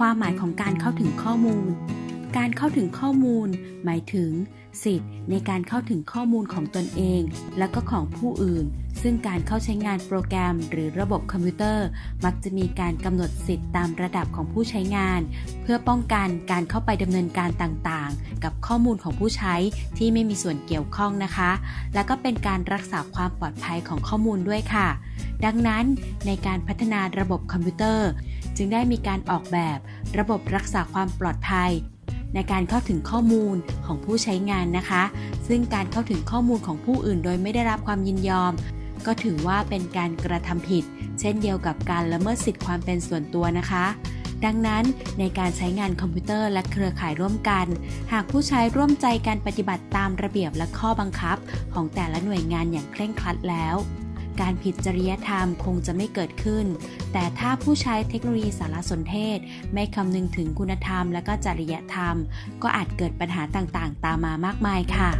ความหมายของการเข้าถึงข้อมูล การเข้าถึงข้อมูล หมายถึง สิทธิ์ในการเข้าถึงข้อมูลของตนเอง และก็ของผู้อื่น ซึ่งการเข้าใช้งานโปรแกรม หรือระบบคอมพิวเตอร์ มักจะมีการกำหนดสิทธิ์ตามระดับของผู้ใช้งาน เพื่อป้องกันการเข้าไปดำเนินการต่างๆ กับข้อมูลของผู้ใช้ที่ไม่มีส่วนเกี่ยวข้องนะคะ และก็เป็นการรักษาความปลอดภัยของข้อมูลด้วยค่ะ ดังนั้นในการพัฒนาระบบคอมพิวเตอร์ จึงได้มีการออกแบบระบบรักษาความปลอดภัย ในการเข้าถึงข้อมูลของผู้ใช้งานนะคะ ซึ่งการเข้าถึงข้อมูลของผู้อื่นโดยไม่ได้รับความยินยอม ก็ถือว่าเป็นการกระทำผิด เช่นเดียวกับการละเมิดสิทธิความเป็นส่วนตัวนะคะดังนั้นในการใช้งานคอมพิวเตอร์และเครือข่ายร่วมกัน หากผู้ใช้ร่วมใจการปฏิบัติตามระเบียบและข้อบังคับ ของแต่ละหน่วยงานอย่างเคร่งครัดแล้ว การผิดจริยธรรมคงจะไม่เกิดขึ้น แต่ถ้าผู้ใช้เทคโนโลยีสารสนเทศ ไม่คำนึงถึงคุณธรรมและก็จริยธรรม ก็อาจเกิดปัญหาต่างๆ ตามมามากมายค่ะ